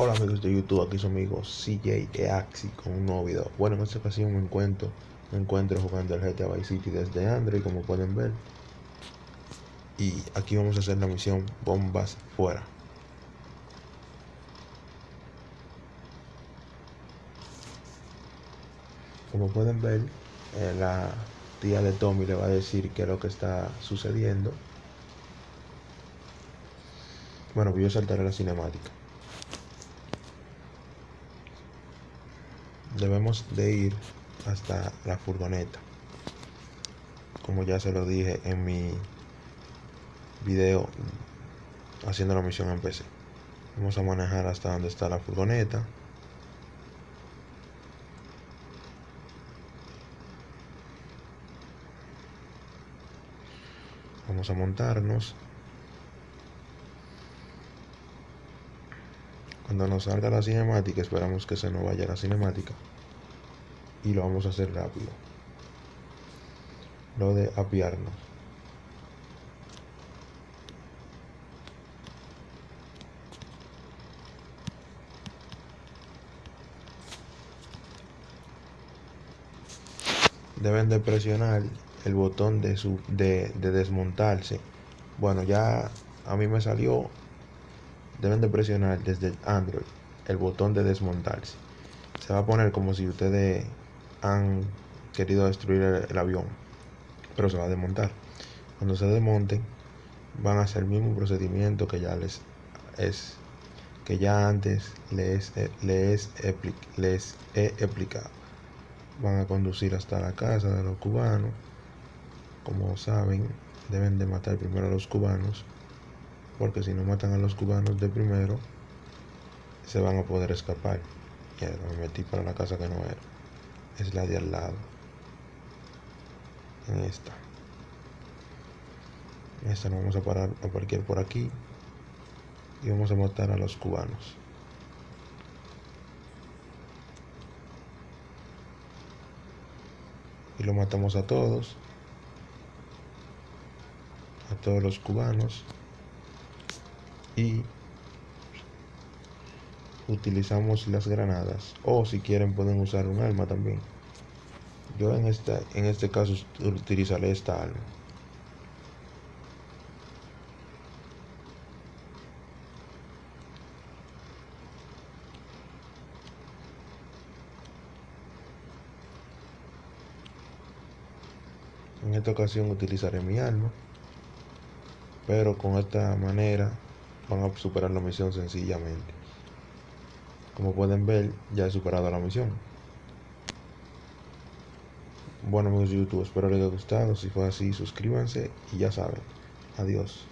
Hola amigos de YouTube, aquí su amigo CJ Eaxi con un nuevo video. Bueno, en esta ocasión me encuentro, me encuentro jugando el GTA Vice City desde Android, como pueden ver. Y aquí vamos a hacer la misión Bombas Fuera. Como pueden ver, eh, la tía de Tommy le va a decir qué es lo que está sucediendo. Bueno, voy a saltar a la cinemática. Debemos de ir hasta la furgoneta. Como ya se lo dije en mi video haciendo la misión en PC vamos a manejar hasta donde está la furgoneta. Vamos a montarnos Cuando nos salga la cinemática, esperamos que se nos vaya la cinemática. Y lo vamos a hacer rápido. Lo de apiarnos. Deben de presionar el botón de, su, de, de desmontarse. Bueno, ya a mí me salió deben de presionar desde Android el botón de desmontarse. Se va a poner como si ustedes han querido destruir el, avión, pero se va a desmontar. Cuando se desmonten, van a hacer el mismo procedimiento que ya les es que ya antes les, les, les he explicado. Van a conducir hasta la casa de los cubanos. Como saben, deben de matar primero a los cubanos porque si no matan a los cubanos de primero, se van a poder escapar. Ya me metí para la casa que no era. Es la de al lado. En esta. Esta nos vamos a parar a parquear por aquí. Y vamos a matar a los cubanos. Y lo matamos a todos. A todos los cubanos y utilizamos las granadas. O si quieren pueden usar un arma también. Yo en esta en este caso utilizaré esta arma en esta ocasión utilizaré mi arma pero con esta manera van a superar la misión sencillamente. Como pueden ver, ya he superado la misión. Bueno amigos de YouTube, espero les haya gustado. Si fue así, suscríbanse y ya saben. Adiós.